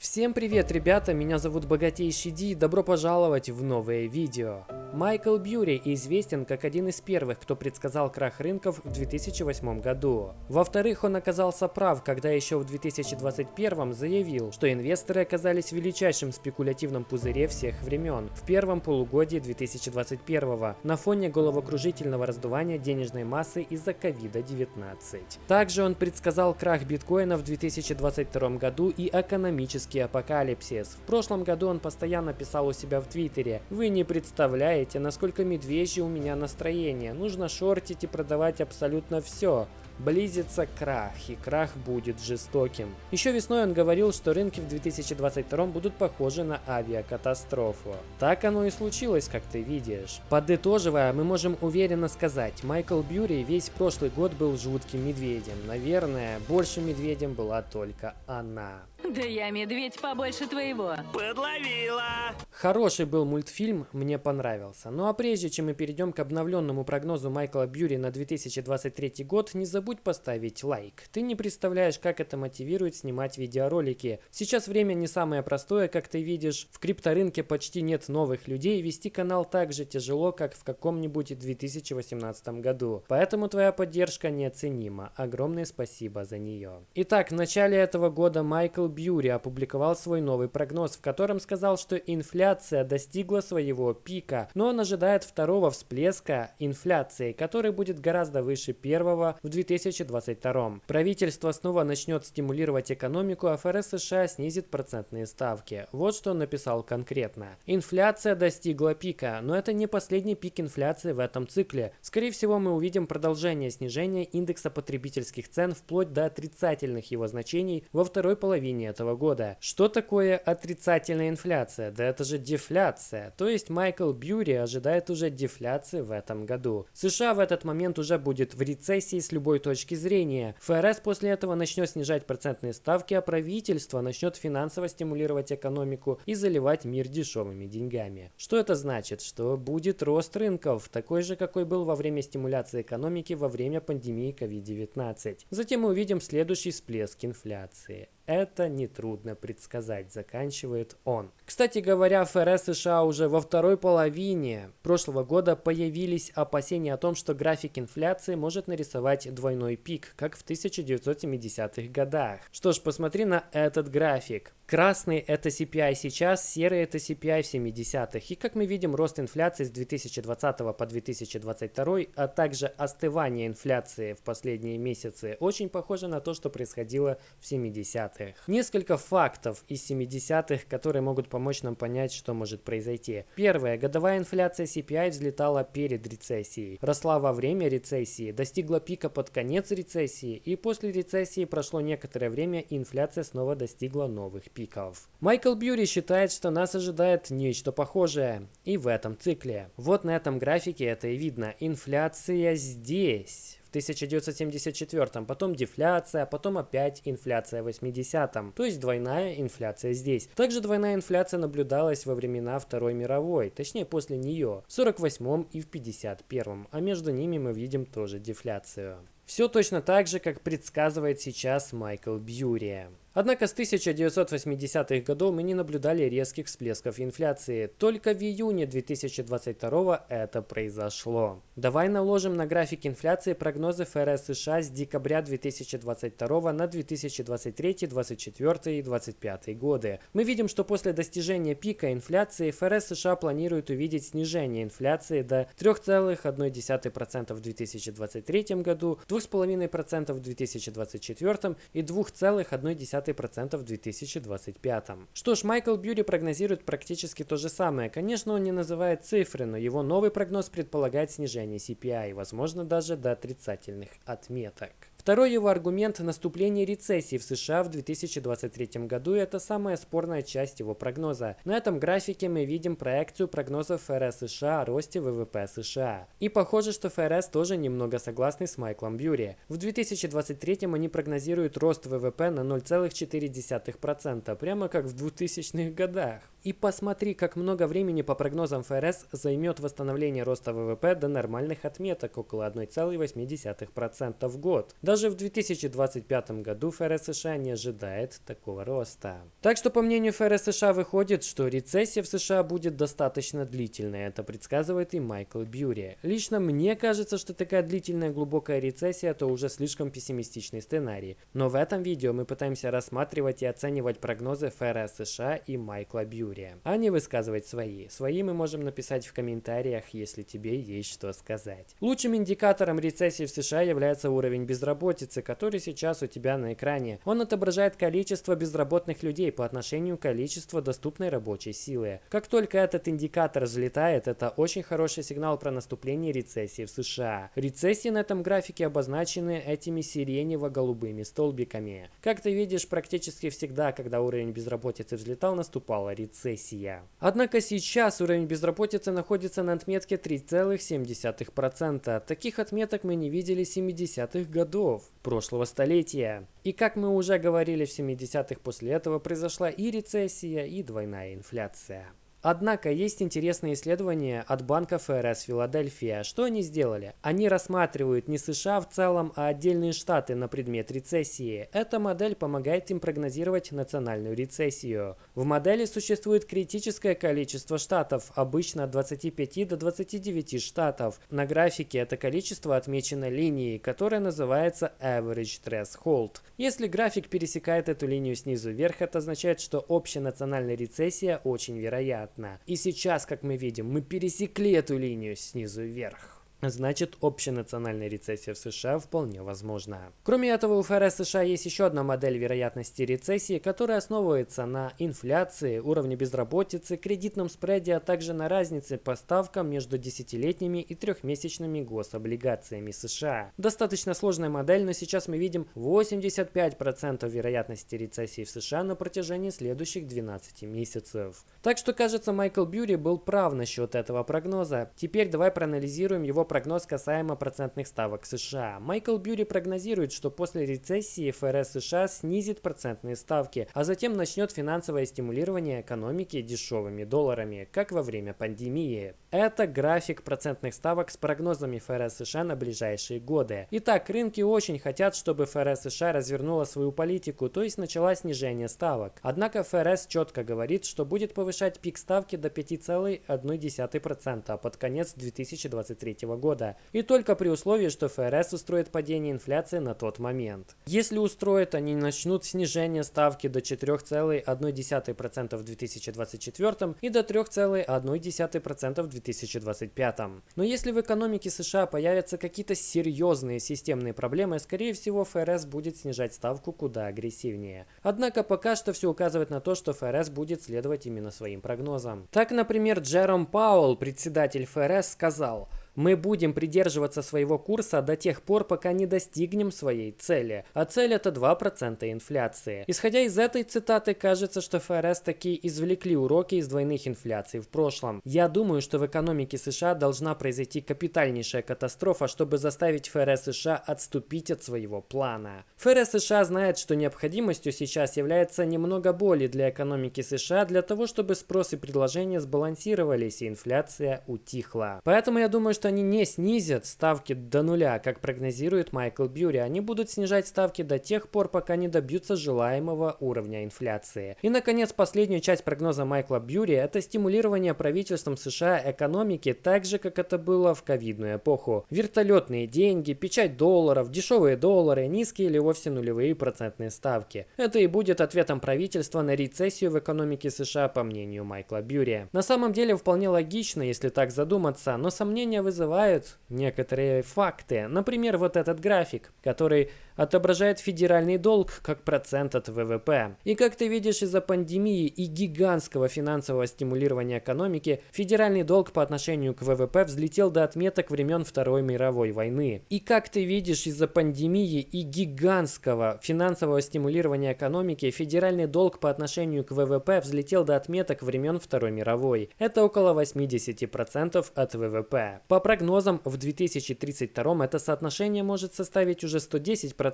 Всем привет, ребята, меня зовут Богатейший Ди, добро пожаловать в новое видео. Майкл Бьюри известен как один из первых, кто предсказал крах рынков в 2008 году. Во-вторых, он оказался прав, когда еще в 2021 заявил, что инвесторы оказались в величайшем спекулятивном пузыре всех времен в первом полугодии 2021 на фоне головокружительного раздувания денежной массы из-за COVID-19. Также он предсказал крах биткоина в 2022 году и экономический Медицинский апокалипсис. В прошлом году он постоянно писал у себя в Твиттере «Вы не представляете, насколько медвежье у меня настроение. Нужно шортить и продавать абсолютно все. Близится крах, и крах будет жестоким. Еще весной он говорил, что рынки в 2022 будут похожи на авиакатастрофу. Так оно и случилось, как ты видишь. Подытоживая, мы можем уверенно сказать, Майкл Бьюри весь прошлый год был жутким медведем. Наверное, больше медведем была только она. Да я медведь побольше твоего. Подловила! Хороший был мультфильм, мне понравился. Ну а прежде чем мы перейдем к обновленному прогнозу Майкла Бьюри на 2023 год, не забудь поставить лайк. Ты не представляешь, как это мотивирует снимать видеоролики. Сейчас время не самое простое, как ты видишь. В крипторынке почти нет новых людей, вести канал так же тяжело, как в каком-нибудь 2018 году. Поэтому твоя поддержка неоценима. Огромное спасибо за нее. Итак, в начале этого года Майкл Бьюри опубликовал свой новый прогноз, в котором сказал, что инфляция достигла своего пика, но он ожидает второго всплеска инфляции, который будет гораздо выше первого в 2022. Правительство снова начнет стимулировать экономику, а ФРС США снизит процентные ставки. Вот что он написал конкретно. Инфляция достигла пика, но это не последний пик инфляции в этом цикле. Скорее всего, мы увидим продолжение снижения индекса потребительских цен вплоть до отрицательных его значений во второй половине этого года. Что такое отрицательная инфляция? Да это же дефляция. То есть Майкл Бьюри ожидает уже дефляции в этом году. США в этот момент уже будет в рецессии с любой точки зрения. ФРС после этого начнет снижать процентные ставки, а правительство начнет финансово стимулировать экономику и заливать мир дешевыми деньгами. Что это значит? Что будет рост рынков, такой же, какой был во время стимуляции экономики во время пандемии COVID-19. Затем мы увидим следующий всплеск инфляции. Это нетрудно предсказать, заканчивает он. Кстати говоря, ФРС США уже во второй половине прошлого года появились опасения о том, что график инфляции может нарисовать двойной пик, как в 1970-х годах. Что ж, посмотри на этот график. Красный это CPI сейчас, серый это CPI в 70-х. И как мы видим, рост инфляции с 2020 по 2022, а также остывание инфляции в последние месяцы очень похоже на то, что происходило в 70-х. Несколько фактов из 70-х, которые могут помочь нам понять, что может произойти. Первое. Годовая инфляция CPI взлетала перед рецессией, росла во время рецессии, достигла пика под конец рецессии, и после рецессии прошло некоторое время, и инфляция снова достигла новых пиков. Майкл Бьюри считает, что нас ожидает нечто похожее и в этом цикле. Вот на этом графике это и видно. Инфляция здесь 1974, потом дефляция, потом опять инфляция в 80-м, то есть двойная инфляция здесь. Также двойная инфляция наблюдалась во времена Второй мировой, точнее после нее, в 48 и в 51, а между ними мы видим тоже дефляцию. Все точно так же, как предсказывает сейчас Майкл Бьюри. Однако с 1980-х годов мы не наблюдали резких всплесков инфляции. Только в июне 2022 это произошло. Давай наложим на график инфляции прогнозы ФРС США с декабря 2022 на 2023, 2024 и 2025 годы. Мы видим, что после достижения пика инфляции ФРС США планирует увидеть снижение инфляции до 3,1% в 2023 году, 2,5% в 2024 и 2,1% 0,1% в 2025. Что ж, Майкл Бьюри прогнозирует практически то же самое. Конечно, он не называет цифры, но его новый прогноз предполагает снижение CPI, возможно даже до отрицательных отметок. Второй его аргумент – наступление рецессии в США в 2023 году, и это самая спорная часть его прогноза. На этом графике мы видим проекцию прогнозов ФРС США о росте ВВП США. И похоже, что ФРС тоже немного согласны с Майклом Бьюри. В 2023 они прогнозируют рост ВВП на 0,4%, прямо как в 2000-х годах. И посмотри, как много времени по прогнозам ФРС займет восстановление роста ВВП до нормальных отметок около 1,8% в год. Даже в 2025 году ФРС США не ожидает такого роста. Так что, по мнению ФРС США, выходит, что рецессия в США будет достаточно длительной. Это предсказывает и Майкл Бьюри. Лично мне кажется, что такая длительная глубокая рецессия – это уже слишком пессимистичный сценарий. Но в этом видео мы пытаемся рассматривать и оценивать прогнозы ФРС США и Майкла Бьюри, а не высказывать свои. Свои мы можем написать в комментариях, если тебе есть что сказать. Лучшим индикатором рецессии в США является уровень безработицы, который сейчас у тебя на экране. Он отображает количество безработных людей по отношению к количеству доступной рабочей силы. Как только этот индикатор взлетает, это очень хороший сигнал про наступление рецессии в США. Рецессии на этом графике обозначены этими сиренево-голубыми столбиками. Как ты видишь, практически всегда, когда уровень безработицы взлетал, наступала рецессия. Однако сейчас уровень безработицы находится на отметке 3,7%. Таких отметок мы не видели с 70-х годов прошлого столетия. И как мы уже говорили в 70-х, после этого произошла и рецессия, и двойная инфляция. Однако есть интересные исследования от банка ФРС Филадельфия. Что они сделали? Они рассматривают не США в целом, а отдельные штаты на предмет рецессии. Эта модель помогает им прогнозировать национальную рецессию. В модели существует критическое количество штатов, обычно от 25 до 29 штатов. На графике это количество отмечено линией, которая называется Average Threshold. Если график пересекает эту линию снизу вверх, это означает, что общая национальная рецессия очень вероятна понятно. И сейчас, как мы видим, мы пересекли эту линию снизу вверх. Значит, общенациональная рецессия в США вполне возможна. Кроме этого, у ФРС США есть еще одна модель вероятности рецессии, которая основывается на инфляции, уровне безработицы, кредитном спреде, а также на разнице по ставкам между десятилетними и трехмесячными гособлигациями США. Достаточно сложная модель, но сейчас мы видим 85% вероятности рецессии в США на протяжении следующих 12 месяцев. Так что, кажется, Майкл Бьюри был прав насчет этого прогноза. Теперь давай проанализируем его прогноз касаемо процентных ставок США. Майкл Бьюри прогнозирует, что после рецессии ФРС США снизит процентные ставки, а затем начнет финансовое стимулирование экономики дешевыми долларами, как во время пандемии. Это график процентных ставок с прогнозами ФРС США на ближайшие годы. Итак, рынки очень хотят, чтобы ФРС США развернула свою политику, то есть начала снижение ставок. Однако ФРС четко говорит, что будет повышать пик ставки до 5,1%, а под конец 2023 года года, и только при условии, что ФРС устроит падение инфляции на тот момент. Если устроят, они начнут снижение ставки до 4,1% в 2024 и до 3,1% в 2025. Но если в экономике США появятся какие-то серьезные системные проблемы, скорее всего ФРС будет снижать ставку куда агрессивнее. Однако пока что все указывает на то, что ФРС будет следовать именно своим прогнозам. Так, например, Джером Пауэлл, председатель ФРС, сказал – мы будем придерживаться своего курса до тех пор, пока не достигнем своей цели. А цель это 2% инфляции. Исходя из этой цитаты, кажется, что ФРС таки извлекли уроки из двойных инфляций в прошлом. Я думаю, что в экономике США должна произойти капитальнейшая катастрофа, чтобы заставить ФРС США отступить от своего плана. ФРС США знает, что необходимостью сейчас является немного боли для экономики США для того, чтобы спрос и предложение сбалансировались и инфляция утихла. Поэтому я думаю, что они не снизят ставки до нуля, как прогнозирует Майкл Бьюри. Они будут снижать ставки до тех пор, пока не добьются желаемого уровня инфляции. И, наконец, последняя часть прогноза Майкла Бьюри – это стимулирование правительством США экономики так же, как это было в ковидную эпоху. Вертолетные деньги, печать долларов, дешевые доллары, низкие или вовсе нулевые процентные ставки. Это и будет ответом правительства на рецессию в экономике США, по мнению Майкла Бьюри. На самом деле, вполне логично, если так задуматься, но сомнения вызывают некоторые факты. Например, вот этот график, который отображает федеральный долг как процент от ВВП. И как ты видишь, из-за пандемии и гигантского финансового стимулирования экономики, федеральный долг по отношению к ВВП взлетел до отметок времен Второй мировой войны. И как ты видишь, из-за пандемии и гигантского финансового стимулирования экономики, федеральный долг по отношению к ВВП взлетел до отметок времен Второй мировой. Это около 80% от ВВП. По прогнозам, в 2032 это соотношение может составить уже 110%,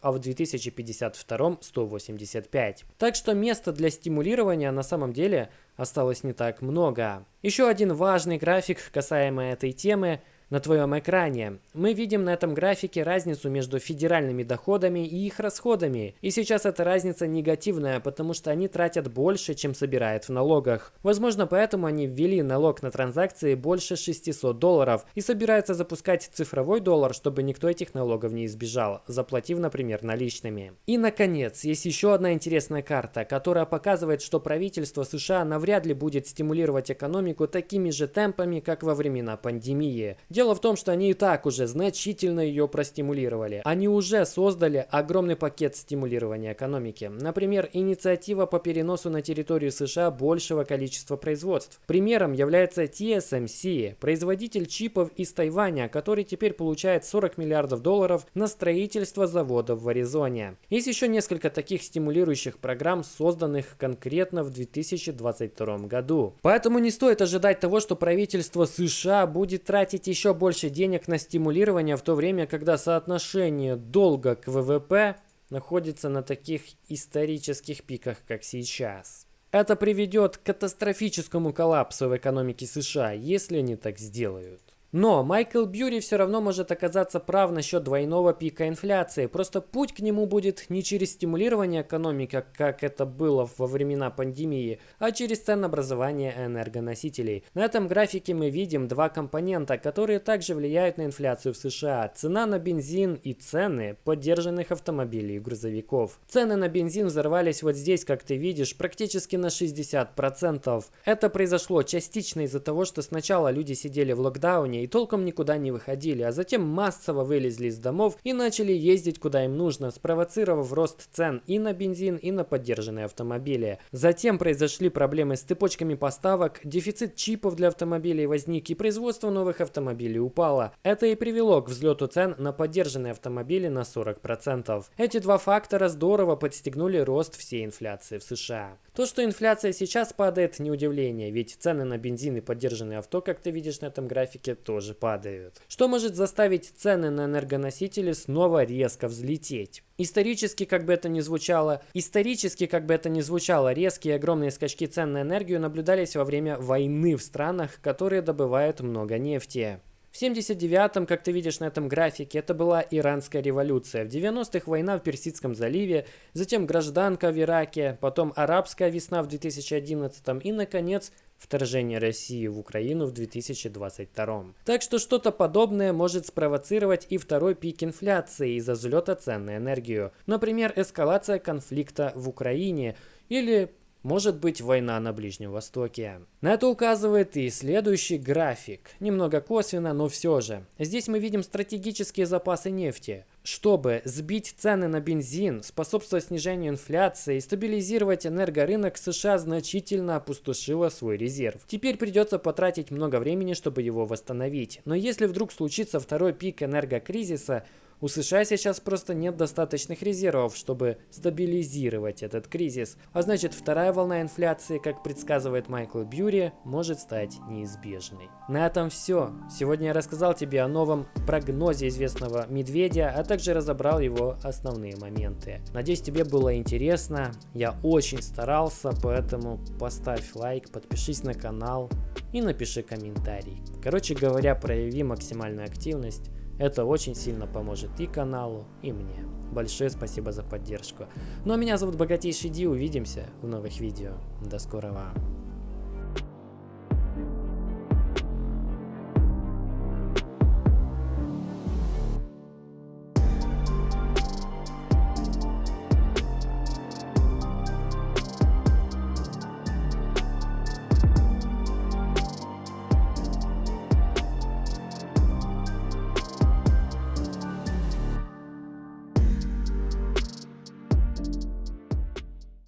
а в 2052 185%. Так что места для стимулирования на самом деле осталось не так много. Еще один важный график касаемо этой темы на твоем экране. Мы видим на этом графике разницу между федеральными доходами и их расходами. И сейчас эта разница негативная, потому что они тратят больше, чем собирают в налогах. Возможно, поэтому они ввели налог на транзакции больше 600 долларов и собираются запускать цифровой доллар, чтобы никто этих налогов не избежал, заплатив, например, наличными. И, наконец, есть еще одна интересная карта, которая показывает, что правительство США навряд ли будет стимулировать экономику такими же темпами, как во времена пандемии. Дело в том, что они и так уже значительно ее простимулировали. Они уже создали огромный пакет стимулирования экономики. Например, инициатива по переносу на территорию США большего количества производств. Примером является TSMC, производитель чипов из Тайваня, который теперь получает 40 миллиардов долларов на строительство завода в Аризоне. Есть еще несколько таких стимулирующих программ, созданных конкретно в 2022 году. Поэтому не стоит ожидать того, что правительство США будет тратить еще больше денег на стимулирование, в то время, когда соотношение долга к ВВП находится на таких исторических пиках, как сейчас. Это приведет к катастрофическому коллапсу в экономике США, если они так сделают. Но Майкл Бьюри все равно может оказаться прав насчет двойного пика инфляции. Просто путь к нему будет не через стимулирование экономики, как это было во времена пандемии, а через ценообразование энергоносителей. На этом графике мы видим два компонента, которые также влияют на инфляцию в США. Цена на бензин и цены поддержанных автомобилей и грузовиков. Цены на бензин взорвались вот здесь, как ты видишь, практически на 60%. Это произошло частично из-за того, что сначала люди сидели в локдауне и толком никуда не выходили, а затем массово вылезли из домов и начали ездить куда им нужно, спровоцировав рост цен и на бензин, и на поддержанные автомобили. Затем произошли проблемы с цепочками поставок, дефицит чипов для автомобилей возник и производство новых автомобилей упало. Это и привело к взлету цен на поддержанные автомобили на 40%. Эти два фактора здорово подстегнули рост всей инфляции в США. То, что инфляция сейчас падает, не удивление, ведь цены на бензин и поддержанные авто, как ты видишь на этом графике, тоже падают. Что может заставить цены на энергоносители снова резко взлететь? Исторически, как бы это ни звучало, исторически, как бы это ни звучало, резкие огромные скачки цен на энергию наблюдались во время войны в странах, которые добывают много нефти. В 79-м, как ты видишь на этом графике, это была Иранская революция. В 90-х война в Персидском заливе, затем гражданка в Ираке, потом арабская весна в 2011 и, наконец, вторжение России в Украину в 2022. Так что что-то подобное может спровоцировать и второй пик инфляции из-за взлета цен на энергию. Например, эскалация конфликта в Украине или может быть война на Ближнем Востоке. На это указывает и следующий график. Немного косвенно, но все же. Здесь мы видим стратегические запасы нефти. Чтобы сбить цены на бензин, способствовать снижению инфляции и стабилизировать энергорынок, США значительно опустошила свой резерв. Теперь придется потратить много времени, чтобы его восстановить. Но если вдруг случится второй пик энергокризиса, у США сейчас просто нет достаточных резервов, чтобы стабилизировать этот кризис. А значит, вторая волна инфляции, как предсказывает Майкл Бьюри, может стать неизбежной. На этом все. Сегодня я рассказал тебе о новом прогнозе известного медведя, а также разобрал его основные моменты. Надеюсь, тебе было интересно. Я очень старался, поэтому поставь лайк, подпишись на канал и напиши комментарий. Короче говоря, прояви максимальную активность. Это очень сильно поможет и каналу, и мне. Большое спасибо за поддержку. Ну а меня зовут Богатейший Ди, увидимся в новых видео. До скорого.